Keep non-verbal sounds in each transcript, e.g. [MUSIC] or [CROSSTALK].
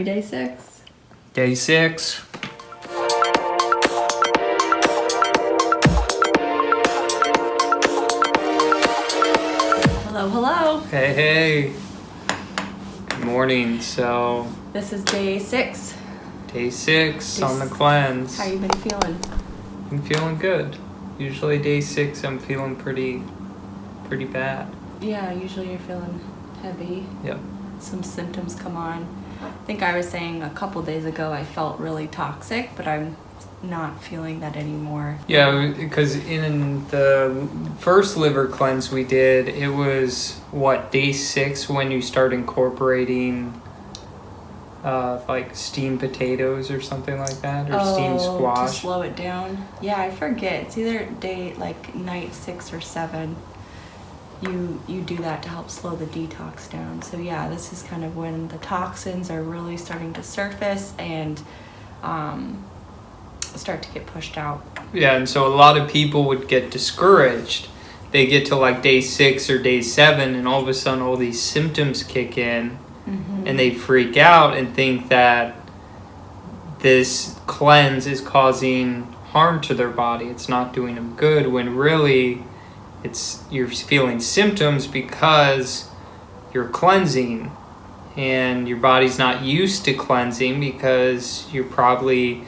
Happy day six. Day six. Hello, hello. Hey, hey. Good morning. So, This is day six. day six Day on the cleanse. How you been feeling? I'm feeling good. Usually, day six, I'm feeling pretty, pretty bad. Yeah, usually you're feeling heavy. Yep. Some symptoms come on. I think I was saying a couple days ago I felt really toxic, but I'm not feeling that anymore. Yeah, because in the first liver cleanse we did, it was what day six when you start incorporating, uh, like steamed potatoes or something like that, or steamed Oh, to squash. slow it down. Yeah, I forget. It's either day like night six or seven. You you do that to help slow the detox down. So yeah, this is kind of when the toxins are really starting to surface and um, start to get pushed out. Yeah, and so a lot of people would get discouraged. They get to like day six or day seven, and all of a sudden, all these symptoms kick in, Mm-hmm. and they freak out and think that this cleanse is causing harm to their body. It's not doing them good when really it's you're feeling symptoms because you're cleansing and your body's not used to cleansing because you're probably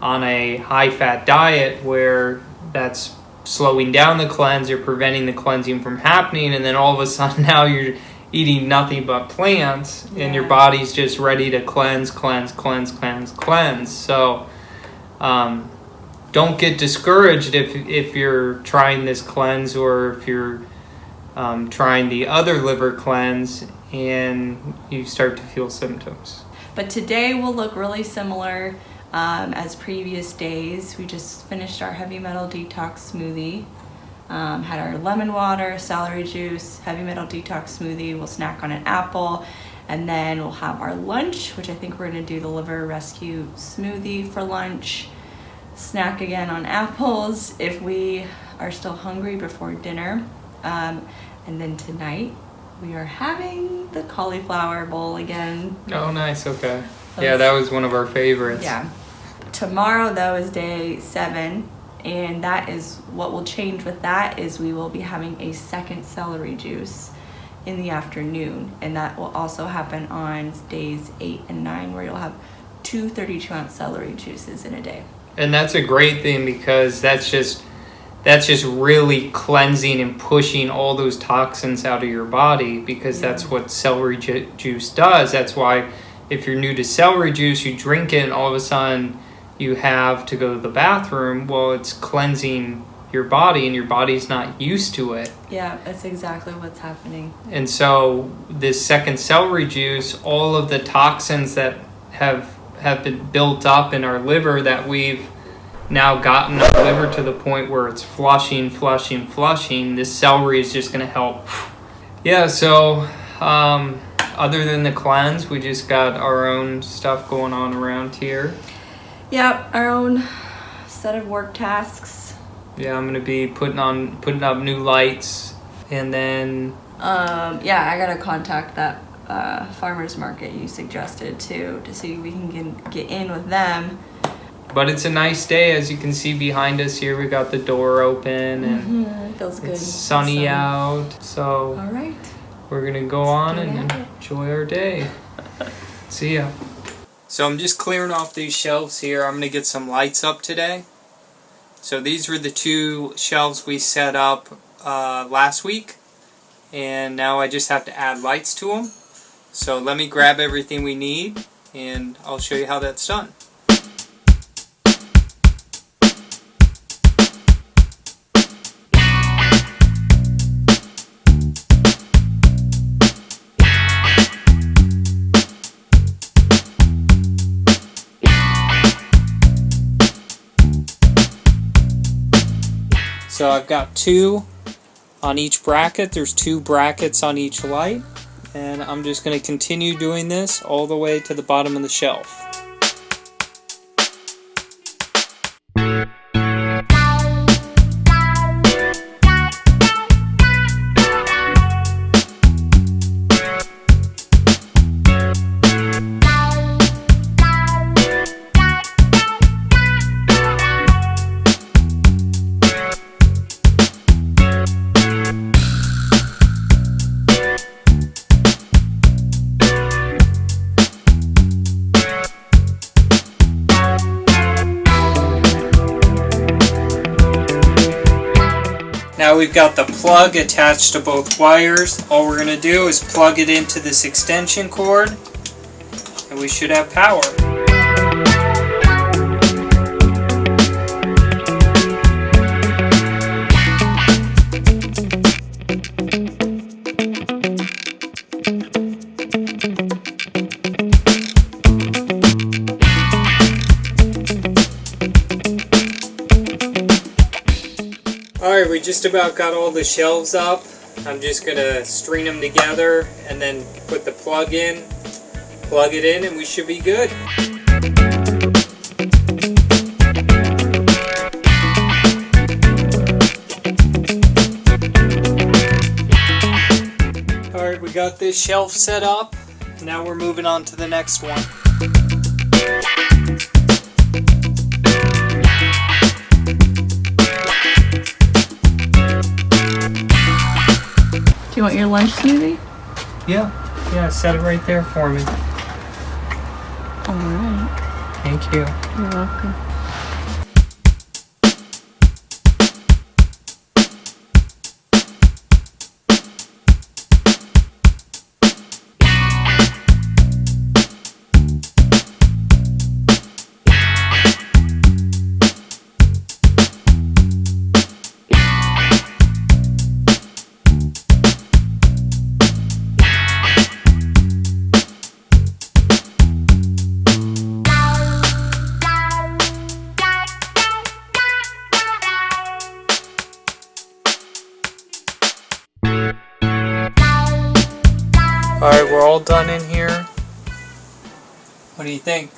on a high fat diet where that's slowing down the cleanse, you're preventing the cleansing from happening, and then all of a sudden [LAUGHS] now you're eating nothing but plants and your body's just ready to cleanse, cleanse, cleanse, cleanse, cleanse. So um, don't get discouraged if if you're trying this cleanse or if you're um, trying the other liver cleanse and you start to feel symptoms. But today will look really similar um, as previous days. We just finished our heavy metal detox smoothie. Um, had our lemon water, celery juice, heavy metal detox smoothie. We'll snack on an apple. And then we'll have our lunch, which I think we're going to do the liver rescue smoothie for lunch. Snack again on apples if we are still hungry before dinner. Um, and then tonight we are having the cauliflower bowl again. Oh, nice. Okay. That Yeah, that was one of our favorites. Yeah. Tomorrow though is day seven, and that is what will change with that is we will be having a second celery juice in the afternoon, and that will also happen on days eight and nine, where you'll have two 32 ounce celery juices in a day. And that's a great thing because that's just that's just really cleansing and pushing all those toxins out of your body because that's what celery ju- juice does. That's why if you're new to celery juice, you drink it and all of a sudden you have to go to the bathroom. Well, it's cleansing your body and your body's not used to it. Yeah, that's exactly what's happening. And so this second celery juice, all of the toxins that have have been built up in our liver that we've now gotten our liver to the point where it's flushing, flushing, flushing. This celery is just going to help. Yeah, so um, other than the cleanse, we just got our own stuff going on around here. Yep, our own set of work tasks. Yeah, I'm going to be putting on putting up new lights and then Um, yeah, I gotta contact that uh, farmers market you suggested too to see if we can get, get in with them. but it's a nice day as you can see behind us here. We got the door open and Mhm, Feels good. It's sunny out, so All right. we're gonna go on and enjoy our day. [LAUGHS] See ya. So I'm just clearing off these shelves here. I'm gonna get some lights up today. So these were the two shelves we set up uh, last week, and now I just have to add lights to them. So let me grab everything we need, and I'll show you how that's done. So I've got two on each bracket. There's two brackets on each light. And I'm just going to continue doing this all the way to the bottom of the shelf. We've got the plug attached to both wires. All we're going to do is plug it into this extension cord and we should have power. Alright, we just about got all the shelves up. I'm just gonna string them together and then put the plug in, plug it in, and we should be good. Alright, we got this shelf set up. Now we're moving on to the next one. You want your lunch smoothie? Yeah, yeah, set it right there for me. All right. Thank you. You're welcome. Alright, we're all done in here. What do you think?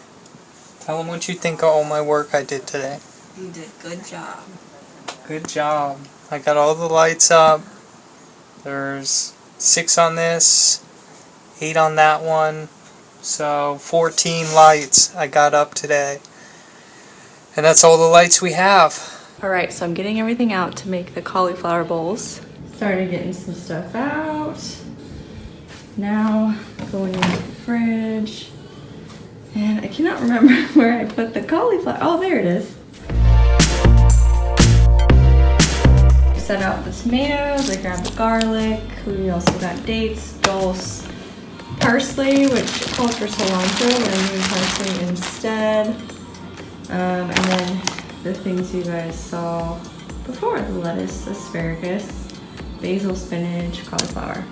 Tell them what you think of all my work I did today. You did a good job. Good job. I got all the lights up. There's six on this, eight on that one. So 14 lights I got up today. And that's all the lights we have. All right, so I'm getting everything out to make the cauliflower bowls. Started getting some stuff out. Now going into the fridge. And I cannot remember [LAUGHS] where I put the cauliflower. Oh, there it is. Set out the tomatoes, I grabbed the garlic. We also got dates, dulse, parsley, which called for cilantro, but I'm parsley instead. Um, and then the things you guys saw before, the lettuce, asparagus, basil, spinach, cauliflower.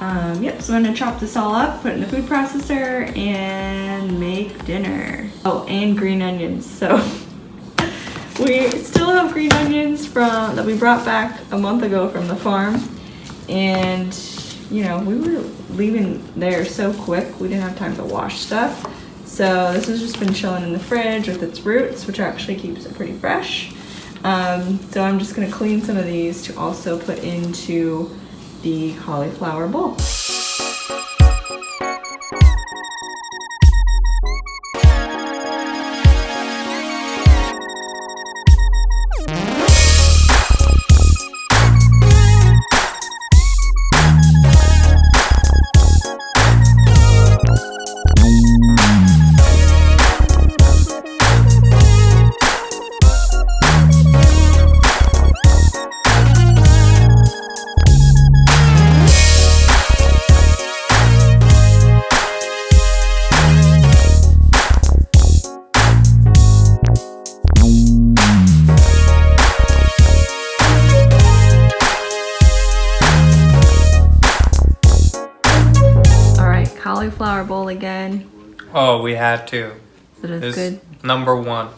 Um, yep, so I'm gonna chop this all up, put it in the food processor, and make dinner. Oh, and green onions. So [LAUGHS] we still have green onions from that we brought back a month ago from the farm, and you know we were leaving there so quick we didn't have time to wash stuff. So this has just been chilling in the fridge with its roots, which actually keeps it pretty fresh. Um, so I'm just gonna clean some of these to also put into the cauliflower bowl. Oh, we had to. It is This good. number one.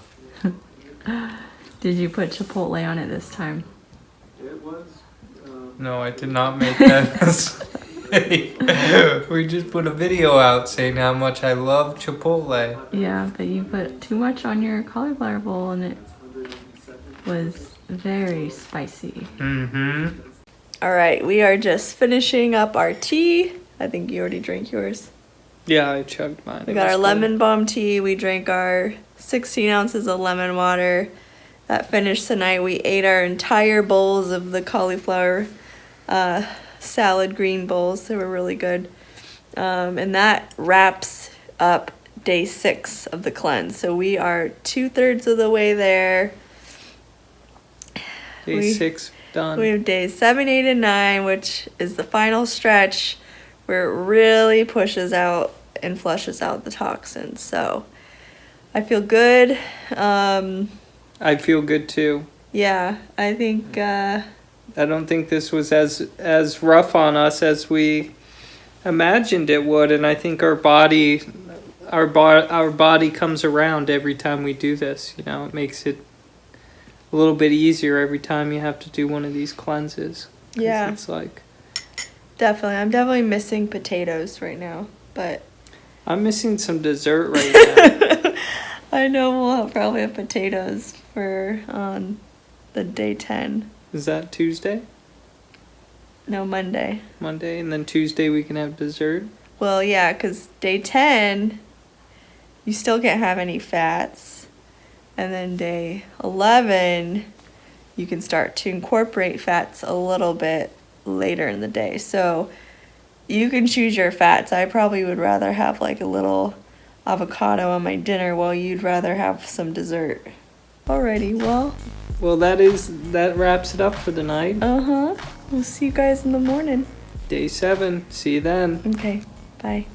[LAUGHS] Did you put chipotle on it this time? It was. Uh, No, I did not make that [LAUGHS] mistake. [LAUGHS] we just put a video out saying how much I love Chipotle. Yeah, but you put too much on your cauliflower bowl and it was very spicy. Mm-hmm. All right, we are just finishing up our tea. I think you already drank yours. Yeah, I chugged mine. We It got our good. lemon balm tea. We drank our 16 ounces of lemon water. That finished tonight. We ate our entire bowls of the cauliflower uh, salad green bowls. They were really good. Um, and that wraps up day six of the cleanse. So we are two thirds of the way there. Day We- six done. We have days seven, eight, and nine, which is the final stretch where it really pushes out and flushes out the toxins. So I feel good. Um, I feel good too. yeah, I think. Uh, I don't think this was as as rough on us as we imagined it would, and I think our body, our bo- our body comes around every time we do this. You know, it makes it a little bit easier every time you have to do one of these cleanses. Yeah. it's like definitely, I'm definitely missing potatoes right now, but I'm missing some dessert right [LAUGHS] now. I know we'll probably have potatoes for on the day ten. Is that Tuesday, No, Monday. Monday, and then Tuesday we can have dessert? Well, yeah, because day 10, you still can't have any fats. And then day 11, you can start to incorporate fats a little bit later in the day. So you can choose your fats. I probably would rather have like a little avocado on my dinner while you'd rather have some dessert. Alrighty, well, Well, that is that wraps it up for the night. uh huh. We'll see you guys in the morning. Day seven. See you then. Okay, bye.